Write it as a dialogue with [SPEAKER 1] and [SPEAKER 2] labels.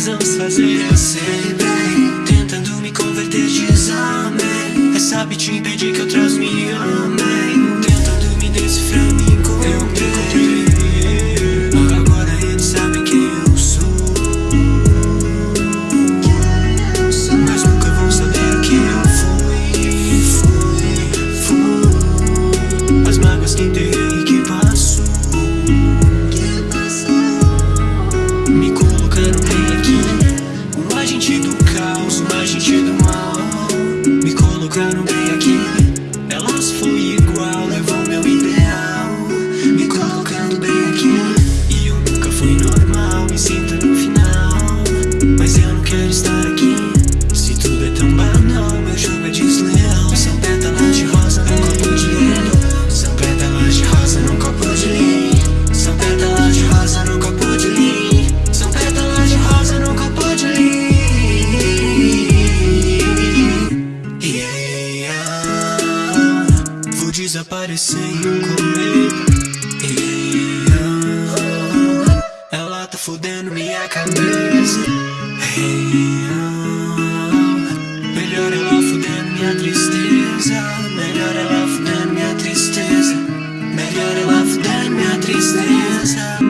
[SPEAKER 1] nós vamos fazer? Assim bem, tentando me converter, diz amém. É Essa bitch impede que outras me amem. lugar no meio aqui. Desaparecendo comigo. Ela tá fudendo minha cabeça. Melhor ela fudendo minha tristeza. Melhor ela fudendo minha tristeza. Melhor ela fudendo minha tristeza.